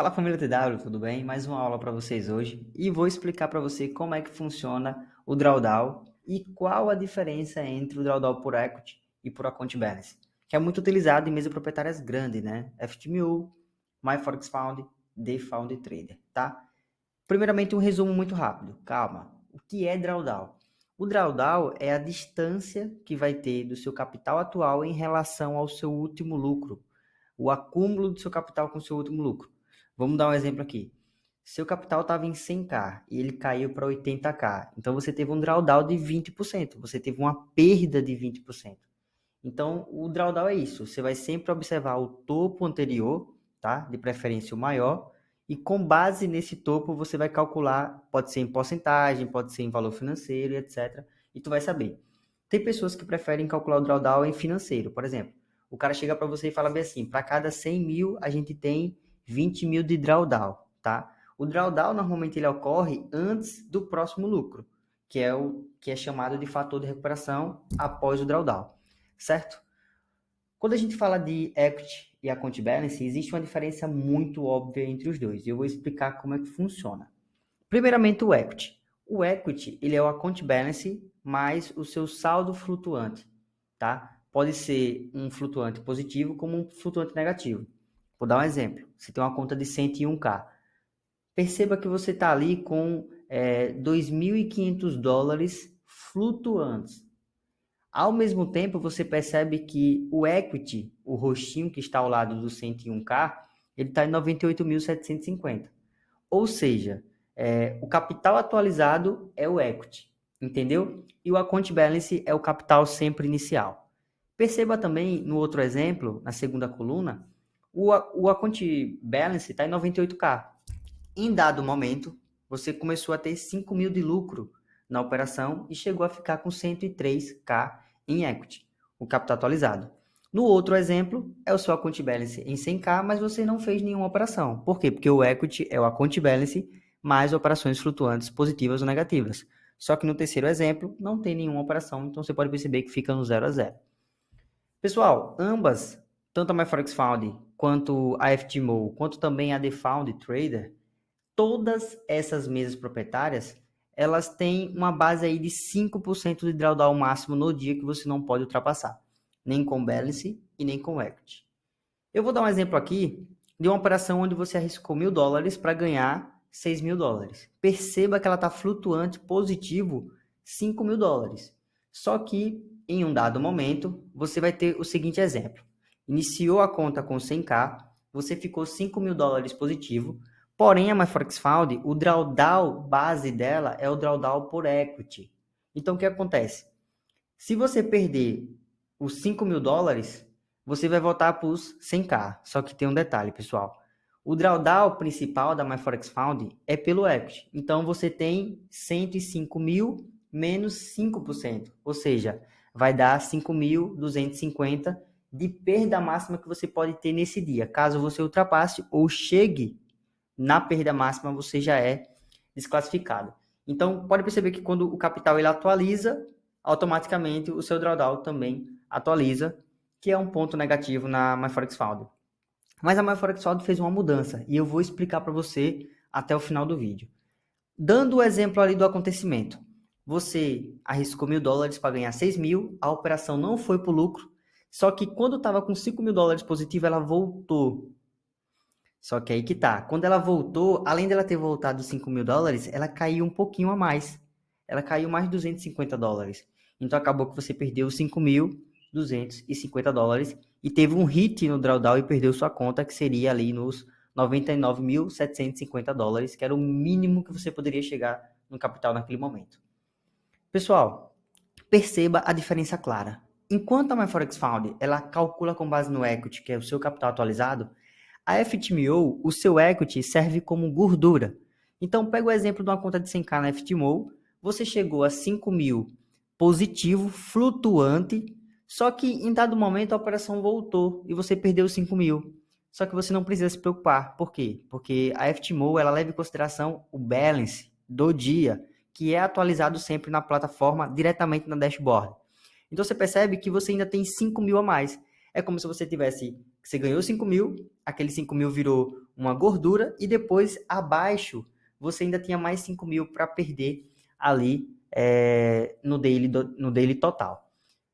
Fala família TW, tudo bem? Mais uma aula para vocês hoje e vou explicar para você como é que funciona o drawdown e qual a diferença entre o drawdown por equity e por account balance, que é muito utilizado em mesas proprietárias grandes, né? FTMU, MyForexFound, DFound Trader, tá? Primeiramente um resumo muito rápido, calma. O que é drawdown? O drawdown é a distância que vai ter do seu capital atual em relação ao seu último lucro, o acúmulo do seu capital com o seu último lucro. Vamos dar um exemplo aqui. Seu capital estava em 100k e ele caiu para 80k. Então você teve um drawdown de 20%. Você teve uma perda de 20%. Então o drawdown é isso. Você vai sempre observar o topo anterior, tá? De preferência o maior. E com base nesse topo você vai calcular, pode ser em porcentagem, pode ser em valor financeiro, etc. E tu vai saber. Tem pessoas que preferem calcular o drawdown em financeiro. Por exemplo, o cara chega para você e fala bem assim, para cada 100 mil a gente tem 20 mil de drawdown, tá? O drawdown normalmente ele ocorre antes do próximo lucro, que é o que é chamado de fator de recuperação após o drawdown, certo? Quando a gente fala de equity e account balance, existe uma diferença muito óbvia entre os dois. Eu vou explicar como é que funciona. Primeiramente o equity. O equity, ele é o account balance mais o seu saldo flutuante, tá? pode ser um flutuante positivo como um flutuante negativo. Vou dar um exemplo. Você tem uma conta de 101k. Perceba que você está ali com é, 2.500 dólares flutuantes. Ao mesmo tempo, você percebe que o equity, o rostinho que está ao lado do 101k, ele está em 98.750. Ou seja, é, o capital atualizado é o equity, entendeu? E o account balance é o capital sempre inicial. Perceba também no outro exemplo, na segunda coluna, o, o account balance está em 98k. Em dado momento, você começou a ter 5 mil de lucro na operação e chegou a ficar com 103k em equity, o capital atualizado. No outro exemplo, é o seu account balance em 100k, mas você não fez nenhuma operação. Por quê? Porque o equity é o account balance mais operações flutuantes positivas ou negativas. Só que no terceiro exemplo, não tem nenhuma operação, então você pode perceber que fica no 0 a 0. Pessoal, ambas, tanto a MyForexFound quanto a FTMO, quanto também a TheFound Trader, todas essas mesas proprietárias, elas têm uma base aí de 5% de drawdown máximo no dia que você não pode ultrapassar, nem com balance e nem com equity. Eu vou dar um exemplo aqui de uma operação onde você arriscou mil dólares para ganhar 6 mil dólares. Perceba que ela está flutuante positivo 5 mil dólares. Só que em um dado momento, você vai ter o seguinte exemplo. Iniciou a conta com 100k, você ficou 5 mil dólares positivo, porém a MyForexFound, o drawdown base dela é o drawdown por equity. Então, o que acontece? Se você perder os 5 mil dólares, você vai voltar para os 100k. Só que tem um detalhe, pessoal. O drawdown principal da MyForexFound é pelo equity. Então, você tem 105 mil menos 5%. Ou seja, vai dar 5.250 de perda máxima que você pode ter nesse dia. Caso você ultrapasse ou chegue na perda máxima, você já é desclassificado. Então, pode perceber que quando o capital ele atualiza, automaticamente o seu drawdown também atualiza, que é um ponto negativo na MyForexFound. Mas a MyForexFound fez uma mudança e eu vou explicar para você até o final do vídeo. Dando o exemplo ali do acontecimento. Você arriscou mil dólares para ganhar 6 mil, a operação não foi para o lucro, só que quando estava com 5 mil dólares positivo, ela voltou. Só que aí que tá. Quando ela voltou, além dela ter voltado 5 mil dólares, ela caiu um pouquinho a mais. Ela caiu mais de 250 dólares. Então acabou que você perdeu 5.250 dólares e teve um hit no drawdown e perdeu sua conta, que seria ali nos 99.750 dólares, que era o mínimo que você poderia chegar no capital naquele momento. Pessoal, perceba a diferença clara. Enquanto a MyForexFound ela calcula com base no equity, que é o seu capital atualizado, a FTMO, o seu equity serve como gordura. Então, pega o exemplo de uma conta de 100k na FTMO, você chegou a 5 mil positivo, flutuante, só que em dado momento a operação voltou e você perdeu 5 mil. Só que você não precisa se preocupar. Por quê? Porque a FTMO ela leva em consideração o balance do dia que é atualizado sempre na plataforma, diretamente na dashboard. Então você percebe que você ainda tem 5 mil a mais. É como se você tivesse, você ganhou 5 mil, aquele 5 mil virou uma gordura e depois abaixo você ainda tinha mais 5 mil para perder ali é, no, daily, no daily total.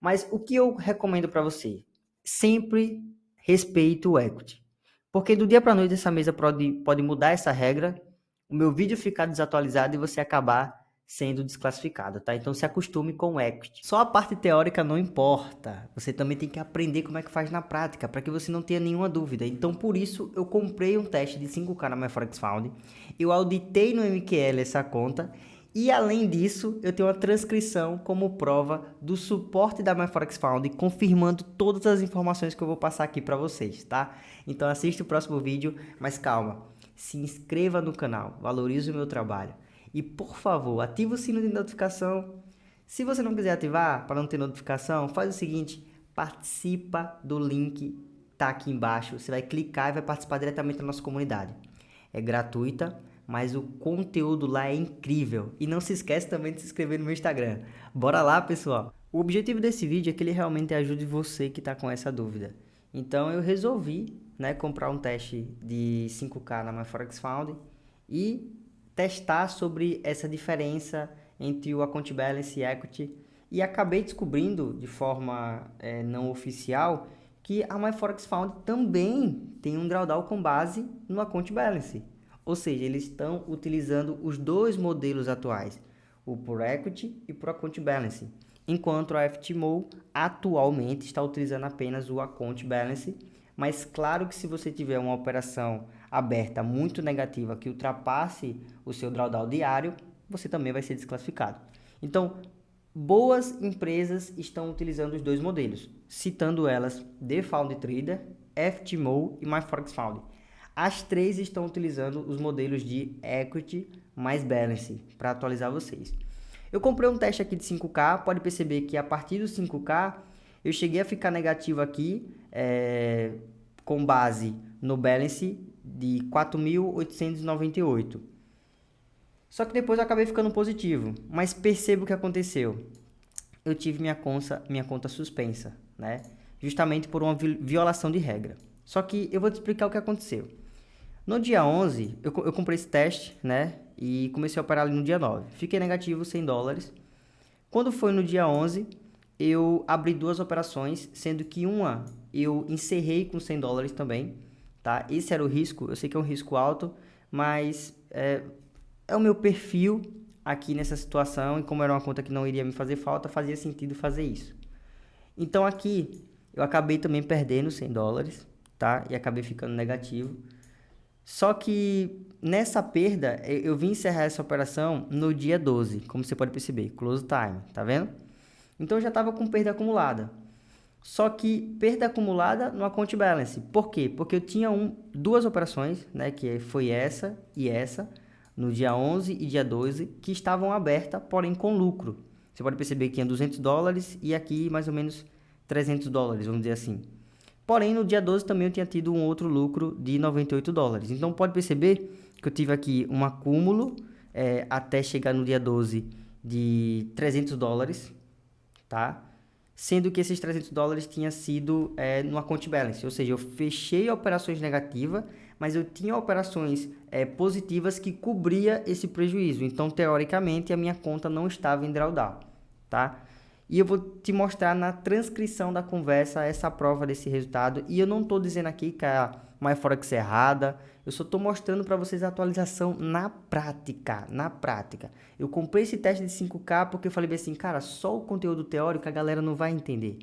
Mas o que eu recomendo para você? Sempre respeite o equity. Porque do dia para noite essa mesa pode, pode mudar essa regra, o meu vídeo ficar desatualizado e você acabar sendo desclassificado, tá? Então se acostume com o equity. Só a parte teórica não importa. Você também tem que aprender como é que faz na prática, para que você não tenha nenhuma dúvida. Então por isso eu comprei um teste de 5K na MyForexFound. Eu auditei no MQL essa conta e além disso, eu tenho uma transcrição como prova do suporte da MyForexFound, confirmando todas as informações que eu vou passar aqui para vocês, tá? Então assista o próximo vídeo, mas calma, se inscreva no canal, valorize o meu trabalho. E por favor, ative o sino de notificação. Se você não quiser ativar para não ter notificação, faz o seguinte, participa do link tá aqui embaixo. Você vai clicar e vai participar diretamente da nossa comunidade. É gratuita, mas o conteúdo lá é incrível. E não se esquece também de se inscrever no meu Instagram. Bora lá, pessoal! O objetivo desse vídeo é que ele realmente ajude você que está com essa dúvida. Então eu resolvi né, comprar um teste de 5K na MyForexFound e testar sobre essa diferença entre o Account Balance e Equity e acabei descobrindo de forma é, não oficial que a MyForex Found também tem um drawdown com base no Account Balance. Ou seja, eles estão utilizando os dois modelos atuais, o por Equity e por Account Balance, enquanto a FTMO atualmente está utilizando apenas o Account Balance, mas claro que se você tiver uma operação aberta muito negativa que ultrapasse o seu drawdown diário, você também vai ser desclassificado. Então, boas empresas estão utilizando os dois modelos, citando elas The Found Trader, FTMO e MyForexFound. As três estão utilizando os modelos de Equity mais Balance para atualizar vocês. Eu comprei um teste aqui de 5K, pode perceber que a partir do 5K eu cheguei a ficar negativo aqui é, com base no Balance de 4.898. Só que depois eu acabei ficando positivo, mas perceba o que aconteceu. Eu tive minha conta, minha conta suspensa, né? Justamente por uma violação de regra. Só que eu vou te explicar o que aconteceu. No dia 11, eu, eu comprei esse teste, né? E comecei a operar ali no dia 9. Fiquei negativo 100 dólares. Quando foi no dia 11, eu abri duas operações, sendo que uma eu encerrei com 100 dólares também tá? Esse era o risco, eu sei que é um risco alto, mas é, é o meu perfil aqui nessa situação e como era uma conta que não iria me fazer falta, fazia sentido fazer isso. Então aqui eu acabei também perdendo 100 dólares, tá? E acabei ficando negativo. Só que nessa perda, eu vim encerrar essa operação no dia 12, como você pode perceber, close time, tá vendo? Então eu já estava com perda acumulada. Só que perda acumulada no account balance. Por quê? Porque eu tinha um, duas operações, né, que foi essa e essa, no dia 11 e dia 12, que estavam abertas, porém com lucro. Você pode perceber que tinha 200 dólares e aqui mais ou menos 300 dólares, vamos dizer assim. Porém, no dia 12 também eu tinha tido um outro lucro de 98 dólares. Então, pode perceber que eu tive aqui um acúmulo é, até chegar no dia 12 de 300 dólares, tá? sendo que esses 300 dólares tinha sido é, no account balance, ou seja, eu fechei operações negativas, mas eu tinha operações é, positivas que cobria esse prejuízo. Então, teoricamente, a minha conta não estava em drawdown, tá? E eu vou te mostrar na transcrição da conversa essa prova desse resultado. E eu não estou dizendo aqui que a MyForex é errada. Eu só estou mostrando para vocês a atualização na prática. Na prática. Eu comprei esse teste de 5K porque eu falei assim, cara, só o conteúdo teórico a galera não vai entender.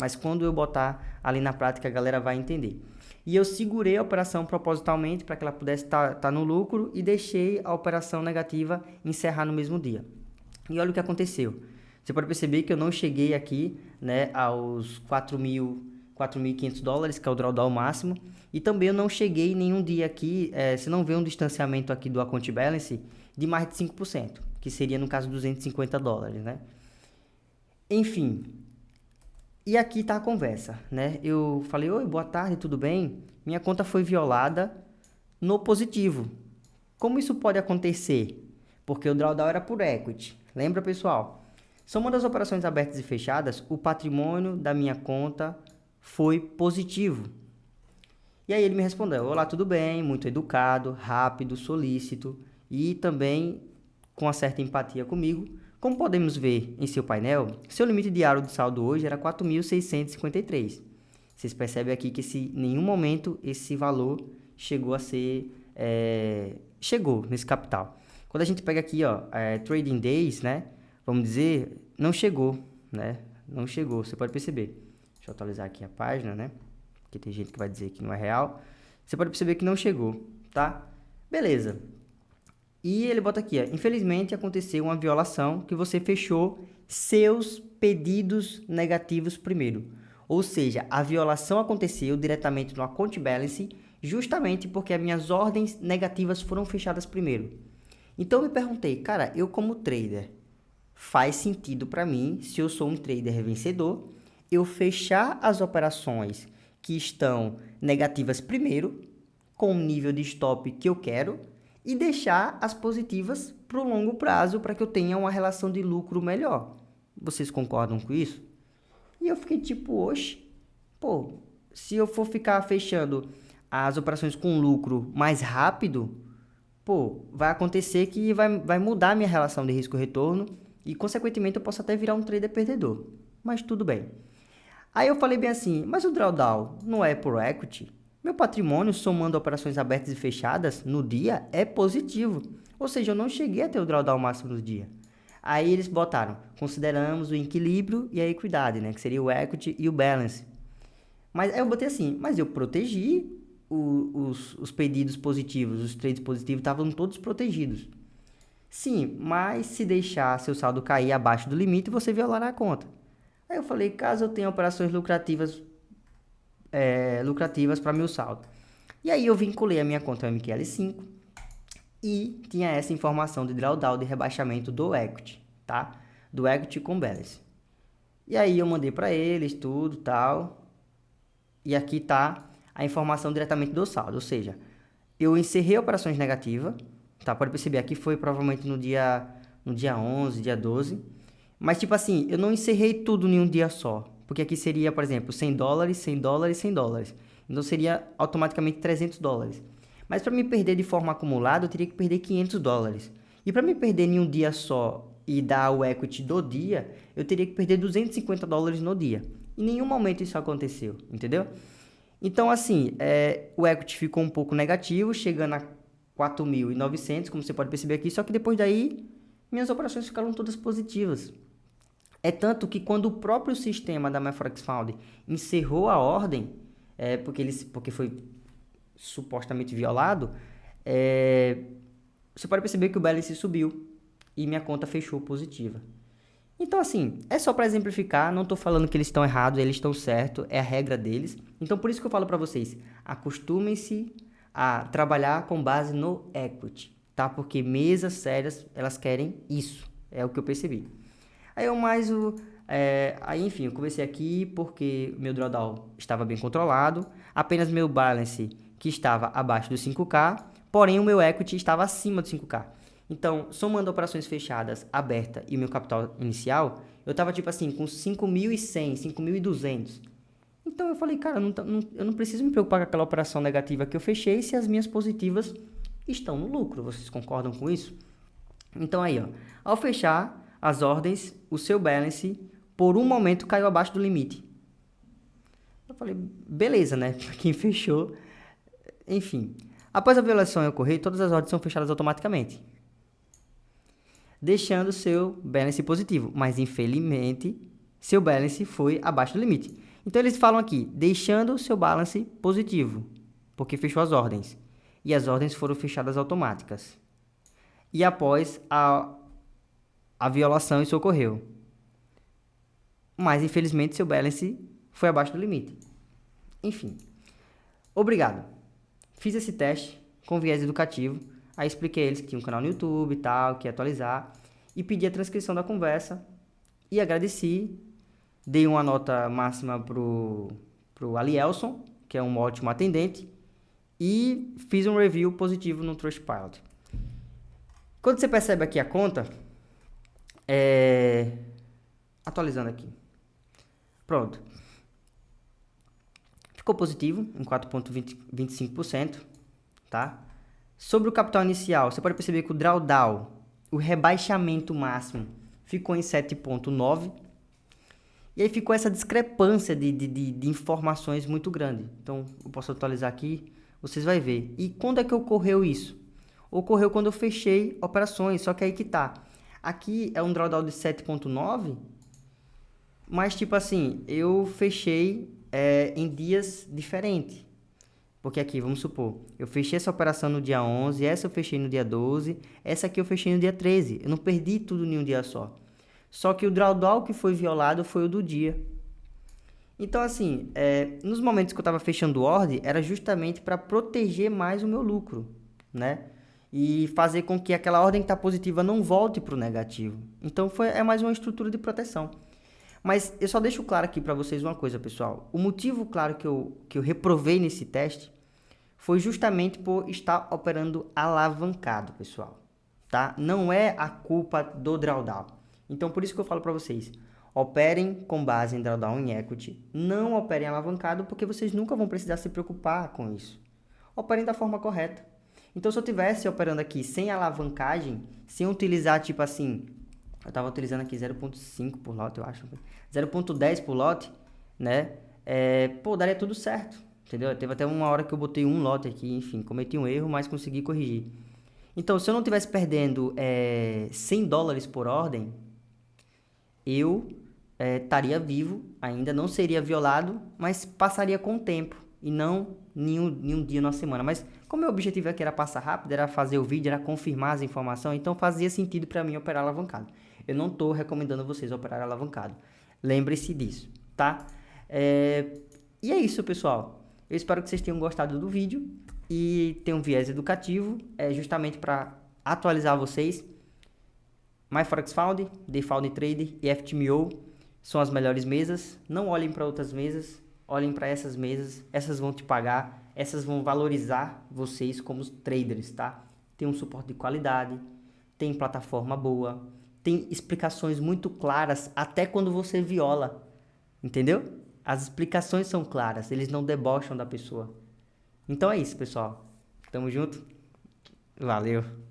Mas quando eu botar ali na prática, a galera vai entender. E eu segurei a operação propositalmente para que ela pudesse estar tá, tá no lucro e deixei a operação negativa encerrar no mesmo dia. E olha o que aconteceu. Você pode perceber que eu não cheguei aqui né, aos 4.500 dólares, que é o drawdown máximo. E também eu não cheguei nenhum dia aqui, é, você não vê um distanciamento aqui do account balance de mais de 5%, que seria no caso 250 dólares, né? Enfim, e aqui está a conversa, né? Eu falei, oi, boa tarde, tudo bem? Minha conta foi violada no positivo. Como isso pode acontecer? Porque o drawdown era por equity. Lembra, pessoal? Somando as operações abertas e fechadas, o patrimônio da minha conta foi positivo. E aí ele me respondeu: Olá, tudo bem? Muito educado, rápido, solícito e também com uma certa empatia comigo. Como podemos ver em seu painel, seu limite diário de saldo hoje era 4.653. Vocês percebem aqui que em nenhum momento esse valor chegou a ser é, chegou nesse capital. Quando a gente pega aqui, ó, é, trading days, né? Vamos dizer, não chegou, né? Não chegou, você pode perceber. Deixa eu atualizar aqui a página, né? Porque tem gente que vai dizer que não é real. Você pode perceber que não chegou, tá? Beleza. E ele bota aqui, ó, infelizmente aconteceu uma violação que você fechou seus pedidos negativos primeiro. Ou seja, a violação aconteceu diretamente no account balance justamente porque as minhas ordens negativas foram fechadas primeiro. Então eu me perguntei, cara, eu como trader, faz sentido para mim, se eu sou um trader vencedor, eu fechar as operações que estão negativas primeiro, com o nível de stop que eu quero, e deixar as positivas para o longo prazo para que eu tenha uma relação de lucro melhor. Vocês concordam com isso? E eu fiquei tipo, oxe, pô, se eu for ficar fechando as operações com lucro mais rápido, pô, vai acontecer que vai, vai mudar a minha relação de risco-retorno e, consequentemente, eu posso até virar um trader perdedor. Mas tudo bem. Aí eu falei bem assim, mas o drawdown não é por equity? Meu patrimônio, somando operações abertas e fechadas no dia, é positivo. Ou seja, eu não cheguei a ter o drawdown máximo no dia. Aí eles botaram, consideramos o equilíbrio e a equidade, né? Que seria o equity e o balance. Mas aí eu botei assim, mas eu protegi o, os, os pedidos positivos, os trades positivos estavam todos protegidos. Sim, mas se deixar seu saldo cair abaixo do limite, você violará a conta. Aí eu falei, caso eu tenha operações lucrativas é, lucrativas para meu saldo. E aí eu vinculei a minha conta MQL5 e tinha essa informação de drawdown de rebaixamento do equity, tá? Do equity com balance. E aí eu mandei para eles tudo, tal. E aqui tá a informação diretamente do saldo, ou seja, eu encerrei operações negativas, tá? Pode perceber, aqui foi provavelmente no dia, no dia 11, dia 12, mas tipo assim, eu não encerrei tudo em um dia só, porque aqui seria, por exemplo, 100 dólares, 100 dólares, 100 dólares, então seria automaticamente 300 dólares. Mas para me perder de forma acumulada, eu teria que perder 500 dólares. E para me perder em um dia só e dar o equity do dia, eu teria que perder 250 dólares no dia. Em nenhum momento isso aconteceu, entendeu? Então, assim, é, o equity ficou um pouco negativo, chegando a 4.900, como você pode perceber aqui, só que depois daí, minhas operações ficaram todas positivas. É tanto que quando o próprio sistema da MyForex Found encerrou a ordem, é, porque, ele, porque foi supostamente violado, é, você pode perceber que o balance subiu e minha conta fechou positiva. Então, assim, é só para exemplificar, não estou falando que eles estão errados, eles estão certos, é a regra deles. Então, por isso que eu falo para vocês, acostumem-se a trabalhar com base no equity, tá? Porque mesas sérias, elas querem isso, é o que eu percebi. Aí eu mais o... É, aí, enfim, eu comecei aqui porque meu drawdown estava bem controlado, apenas meu balance que estava abaixo do 5K, porém o meu equity estava acima do 5K. Então, somando operações fechadas, aberta e meu capital inicial, eu tava tipo assim, com 5.100, 5.200. Então eu falei, cara, não, não, eu não preciso me preocupar com aquela operação negativa que eu fechei se as minhas positivas estão no lucro. Vocês concordam com isso? Então aí, ó, ao fechar as ordens, o seu balance por um momento caiu abaixo do limite. Eu falei, beleza, né? Quem fechou, enfim. Após a violação ocorrer, todas as ordens são fechadas automaticamente deixando seu balance positivo. Mas, infelizmente, seu balance foi abaixo do limite. Então, eles falam aqui, deixando seu balance positivo, porque fechou as ordens. E as ordens foram fechadas automáticas. E após a, a violação, isso ocorreu. Mas, infelizmente, seu balance foi abaixo do limite. Enfim. Obrigado. Fiz esse teste com viés educativo Aí expliquei a eles que tinha um canal no YouTube e tal, que ia atualizar. E pedi a transcrição da conversa. E agradeci. Dei uma nota máxima pro, pro Alielson, que é um ótimo atendente. E fiz um review positivo no Trustpilot. Quando você percebe aqui a conta, é... atualizando aqui. Pronto. ficou positivo em 4,25%, tá? Sobre o capital inicial, você pode perceber que o drawdown, o rebaixamento máximo, ficou em 7,9%. E aí ficou essa discrepância de, de, de, de, informações muito grande. Então, eu posso atualizar aqui, vocês vão ver. E quando é que ocorreu isso? Ocorreu quando eu fechei operações, só que aí que tá. Aqui é um drawdown de 7.9, mas tipo assim, eu fechei é, em dias diferentes. Porque aqui, vamos supor, eu fechei essa operação no dia 11, essa eu fechei no dia 12, essa aqui eu fechei no dia 13. Eu não perdi tudo em um dia só. Só que o drawdown que foi violado foi o do dia. Então, assim, é, nos momentos que eu estava fechando ordem, era justamente para proteger mais o meu lucro, né? E fazer com que aquela ordem que está positiva não volte para o negativo. Então, foi, é mais uma estrutura de proteção. Mas eu só deixo claro aqui para vocês uma coisa, pessoal. O motivo, claro, que eu, que eu reprovei nesse teste foi justamente por estar operando alavancado, pessoal. Tá? Não é a culpa do drawdown. Então, por isso que eu falo para vocês, operem com base em drawdown em equity, não operem alavancado, porque vocês nunca vão precisar se preocupar com isso. Operem da forma correta. Então, se eu tivesse operando aqui sem alavancagem, sem utilizar, tipo assim, eu estava utilizando aqui 0.5 por lote, eu acho, 0.10 por lote, né? É, pô, daria tudo certo, entendeu? Teve até uma hora que eu botei um lote aqui, enfim, cometi um erro, mas consegui corrigir. Então, se eu não tivesse perdendo é, 100 dólares por ordem, eu é, estaria vivo, ainda não seria violado, mas passaria com o tempo e não nenhum, nenhum dia na semana. Mas como meu objetivo aqui era passar rápido, era fazer o vídeo, era confirmar as informações, então fazia sentido para mim operar alavancado. Eu não estou recomendando vocês operar alavancado. Lembre-se disso, tá? É... E é isso, pessoal. Eu espero que vocês tenham gostado do vídeo e tenham um viés educativo, é justamente para atualizar vocês MyForexFound, DeFound Trader e FTMO são as melhores mesas. Não olhem para outras mesas, olhem para essas mesas. Essas vão te pagar, essas vão valorizar vocês como traders, tá? Tem um suporte de qualidade, tem plataforma boa, tem explicações muito claras até quando você viola, entendeu? As explicações são claras, eles não debocham da pessoa. Então é isso, pessoal. Tamo junto. Valeu.